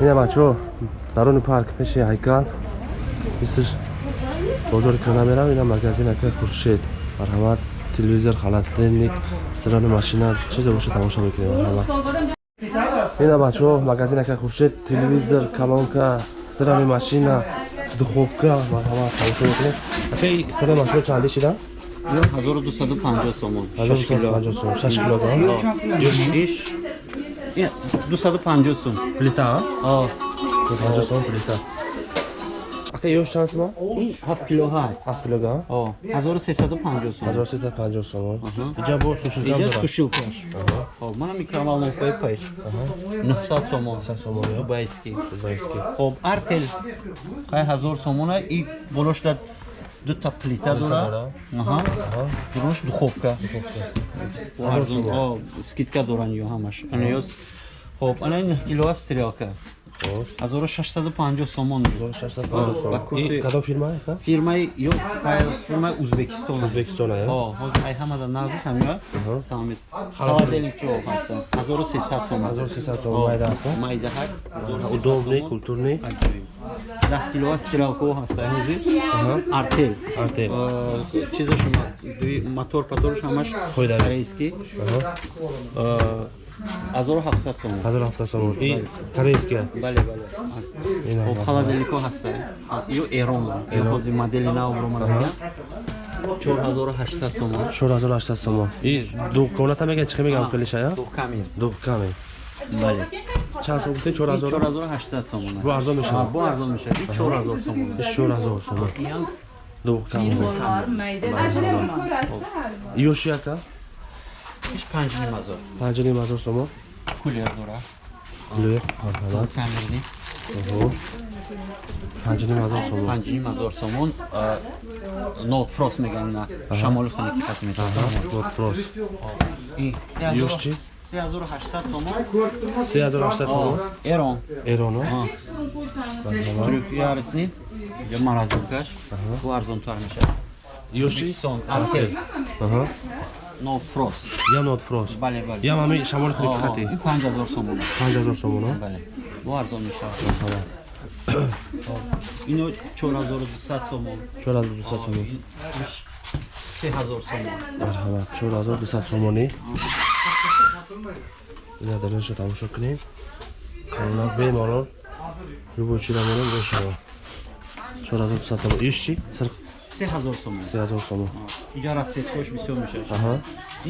ина бачаҳо даруни парк пеши ҳайкал. Мисли бозори кӯна мерав ина магазин ака хуршед. Марҳамат телевизор холодильник стирани машина чизе боша тамошо мекунем марҳамат. Ина бачаҳо магазин ака хуршед телевизор колонка стирани машина духовка марҳамат тамошо мекунем. Ака стирани машина чанде шида? 1250 сомон 1250 сом 6 килограмм иш 250 сом плита о 250 сом плита. Ака ёш чанд сом 7 кило ҳай. 7 килограмм о 1350 сом 1350 сом Аҳа. иҷа бо сушилгам иҷа дорад сушилкаш хоб мана микроволновкаи пеш. 900 сомон. 900 сомон, ё? дубайский. Дубайский. хоб артел. Қай 1000 сомона? И болошда плита дора. дора. аҳа. Аҳа. дуруш духовка. Ҳазор сомон. О, скидка доран ё ҳамаш. Ана ё хоб ана 9 кило стрелка Хоб. 1650 сомон 1650 сом Ба курси- И кадом фирма ака фирмаи ё фирмаи узбекистон Узбекистон, ё? о ҳозир ай ҳамада назу ҳамя Аҳа. самит. Холодильник ҷо ҳаста 1300 сом 1300 сом майда майда ҳак. 1300 удобный сомон. культурный Аҷиб. 10 кило стрелко ҳаста ҳозир? Аҳа. артел. Артел. Чизаш дуи- мотор паторш ҳамаш Хойдави. 1700 сомон. 1700 сомон. И корейская бале бале. Хоб холодильнико ҳаста ё эром ё ҳози модели навро ман мегам 4800 сомон. 4800 сомон. И двухкомната меган чӣ мегам калишая двухкамин двухкамин бале. Чанд сом гуфтед? 4800 сомон. Бо арзон мешавад? Бо арзон мешавад. 4000 сомон. 4000 сомон. Двухкамин ёшияка? 5 mazot. 5 mazot somo. Couleur dora. Couleur. Marhamat. Kamerli. Oho. 5 mazot somon. 5 mazot somon. Not frost megan na. Shamol xana hani ki qatmet. Not frost. İyi. Yoshchi. 3800 somon. 3800 somon. Eron. Eron. Ha. Türkiye arasını ya marazlıkaş. Bu arzon tarmışa. Yoshchi son artel. Aha. Нот фрост я нот прос бале бале. Я мами шамоли хони Оҳо, кихати ин 5000 сомон 5000 сом бале. Бу арзон мешавад. Марҳамат ино 4200 сомон. 4200 сом ин иш 3000 сомон. Марҳамат 4200 сомонӣ? Ина дарашо тамошо кунем. Колонак бемалол любой чиро мерем мешавад 4200 сомон. Иш чи сир 3000 сомон 3000 сомон иҷа расеткош бисёр мешавад аҳа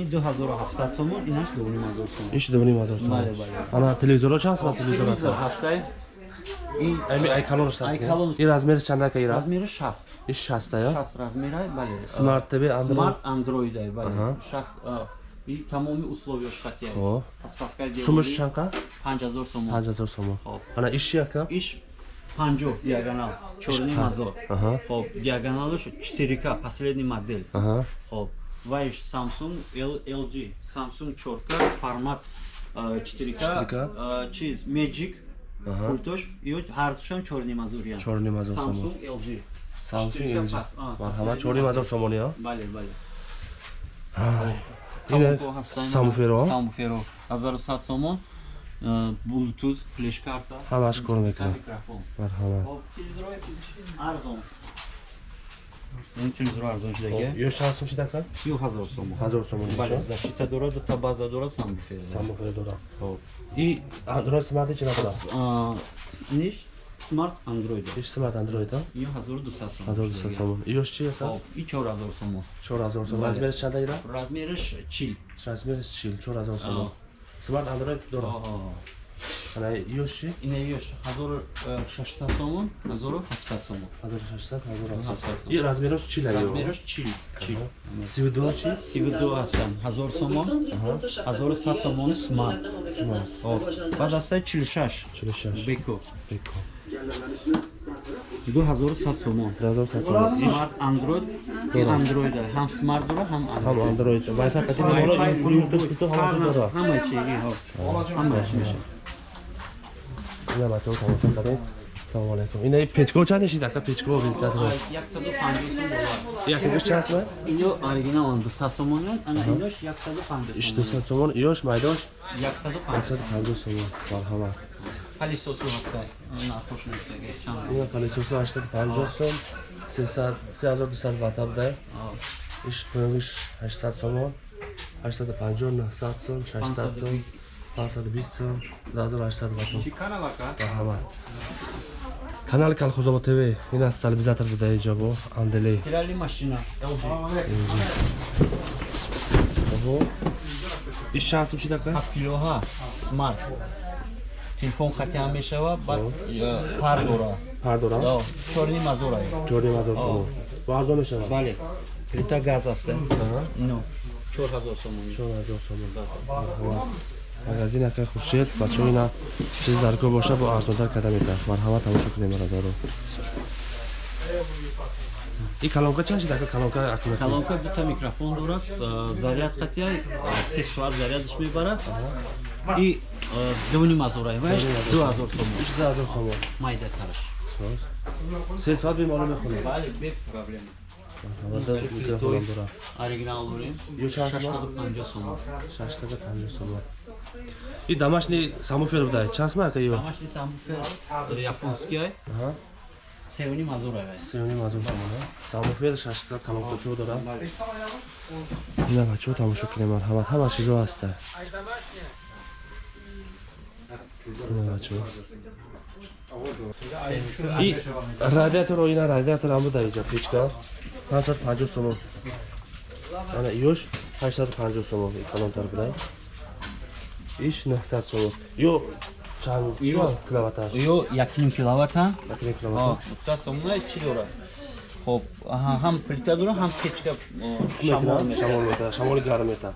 ин 2700 сомон инаш 2500 сомон иш дувним ҳазор сомон Бале, бале. ана телевизоро чанд сомон телевизор телевизор аст ҳастай ин ами айкалонш Айкалон. и размери чанда ка ира размери 60 иш 60 я 60 размерай бале Smart TV, Android. смарт андроидай бале Аҳа. 60 а, и тамоми условияш хатия Хоб. поставкаи сумаш девори чанд ка 5000 сомон 5000 сомон Хоб. ана иш чи ака иш 50 диагонал. Чорни мазор. Аҳа. хоб диагоналаш 4к последний модель. Аҳа. Хоб вайш samsung lg samsung 4к формат а, 4к 4K. а, чиз magic Аҳа. пультош ё чорни мазориян Чорним ҳазор сомон samsung lg Samsung 4K LG. марҳамат последний чорним ҳазор сомони я бале бале. Ҳастан, самуферо? Самуферо. 1100 сомон а, bluetooth флеш карта ҳамаш кор мекунад. микрофон. Марҳамат. Хоб телевизорҳои арзон. Ин телевизор арзон шудаga ё чанд сом шида ка 3000 сомон ҳазор сомон бале защита дорад дута база дорад. Самбуфер самуферо дорам хоб. И андроид смарти чӣ надора А, ниш смарт андроид иш смарт андроид ин 1200 сомон 1200 сомон ёш чи хоб и 4000 сомон 4000 сомон Бале. размериш чанда ира? Размериш чил. Размериш чил. 4000 сомон смарт андроид дорам Аҳа. ана ёш чи ина ёш 1600 сомон 1700 сомон 1600 1700 1700. и размериш чил аё размериш чил чил сивидо чи сивду ҳастам 1000 сомон 1100 сомони смарт смарт Хоб. баъд ҳастай 46 46 беко беко 2100 сомон. 2100 сомон. Смарт андроид и андроид ҳам смарт дора ҳам ҳам андроид андроид вайфай қатӣ мебола Wi-Fi, ин блютуз Bluetooth, кито ҳамашу ҳама- дора ҳама чи и ҳо. ҳама чи меша ина бачаҳо тамошо кардем салому алайкум. Ина и печко чанд шид ака печко вилка дора 150 сом доллар якигиш чанд сомон ино оригинал 200 сомон ана инош 150 иш сомон 200 сомон ёш майдош. 150 150 сомон. Марҳамат палисосу ҳаста нархош несага чанд ина палисоси 850 сом 300 3200 вата будай иш пуниш 800 сомон 850 900 сом 600 сом 520 сом 2800 вата чӣ каналака марҳамат. Канали колхозобод тв ин аст телевизатор буда иҷобо анделе. Стирали машина. LG оҳо иш чанд сум шидака 7 килоҳа смарт телефон хати ҳам мешава баъд э, пар дора пар дорам Yo, чорни мазора ҷорим ҳазор сомон бо арзон мешавад? Бале плита газ аст ино чор ҳазор сомон. Чор ҳазор сомон марҳамат магазин акай хуршед бачаҳо ина чиз дар кор боша бо арзонтар карда метавад. Марҳамат тамошо кунем маразоро и калонка чанд шидака калонка акимати калонка дута микрофон дорад э, зарядкатия се соат зарядиш мебарад и э, дуни мазора ва ду ҳазор сомон иш ду ҳазор сомон майдатараш се соат беморӣ мехонем. Бале без проблема. Оригинал дорем Ё чанд сомон? 650 сомон 650 сомон и домашний самофер будай. Чанд сомон ака ё домашний самбуфер японский Аҳа. севни мазора сеюни мазун сомон самофер 600 калонка чо дорам ина бачаҳо тамошо кунем марҳамат. Ҳама чизо ҳаста радиатор ина радиатор ҳам буда иҷа печка 550 сомон. Ана ёш 850 сомон калонтар будай. Иш 900 сомон. Ё чанд киловатташ ё якним киловатта? Якним киловатт дута сомона чӣ дорад хоб ҳам плита дорад ҳам печка шамол мета шамоли гарм мета.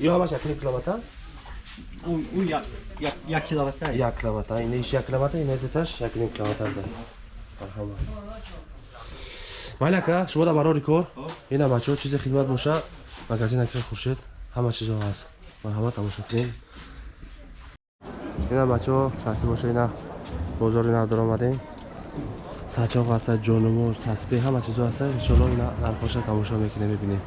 Ё ҳамаш якним киловатта? Ӯ як- як- як киловатта? Як киловатта. Ина иш як киловатта ина деташ якним киловатта да марҳамат. Майли ака шумо да барори кор? Ина бачаҳо чизе хидмат боша? Магазин ака хуршед? Ҳама чизо ҳаст. Марҳамат тамошо кунем ина бачаҳо шахси боша ина бозори нав даромадем сачоқ ҳаста ҷонумоз тасбеҳ ҳама чизо ҳаста иншоалло ина нархоша тамошо мекунем мебинем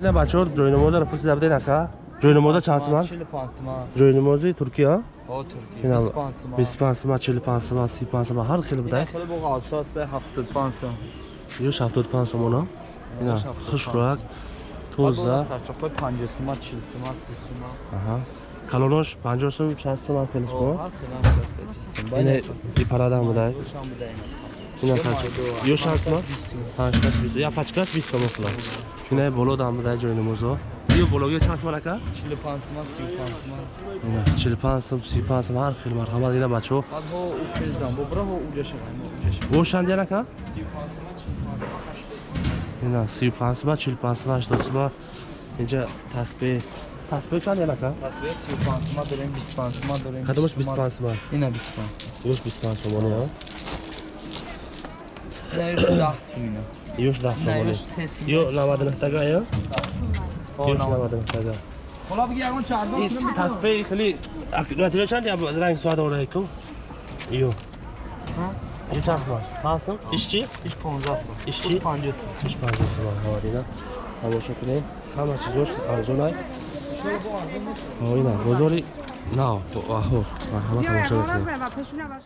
ина бачаҳо ҷойнамозаро пурсида будем ака ҷойнамоза чанд сомон 45 сомон. ҷойнамози туркия? О, Туркия. ина 25 сомон. 25 сомон 45 сомон 35 сомон ҳар хел Ина будай хеле бо абсос 75 сомон. ёш 75 сомона ина 75 хушрак Бо тоза сарчоқой 50 сомон, 40 сомон, 30 сомон. аҳа калонош 50 сом 60 сомон хелиш О, ко ҳар хеле абсос 20 сомон. ина Бале. ипарадан будай Ушам буда ина. ина Ё сачоқ майдо, ёш 60 сомон 20 сомон. 80 20 я пачкаш 20 сомон фуло ина болодан будай ҷойнамозо ё бологи чанд сомон ака 45 сомон, 35 сомон. ина 45 сом 35 сом ҳар хел марҳамат ака 35 сомон, 45 сомон, 80 сомон. ина 35 сомон 45 сомон 80 сомон инҷа тасбеҳ тасбеҳ чанд яна ака Тасбеҳ 35 сомон дорем, 25 сомон дорем. кадомаш 20 сомон. 25 сомон Ина 25 сомон. ёш 25 сомон я Ина ёш 10 сомон ина. ёш 10 Ина сомон ёш 3 сомон. ё 99 тага я О, ёш навад. 99 тага Ҳола биги ягон чардон ин тасбеҳ хеле натиҷа чанд я ранг суад орайкум ё ё чанд сомон 5 сом иш чи Иш 15 сомон. Иш чӣ? 50 сомон. иш 50 сомон ҳавадина тамошо кунем ҳама чизош арзонай ҳо ина бозори нав аҳо марҳамат тамошо мекунем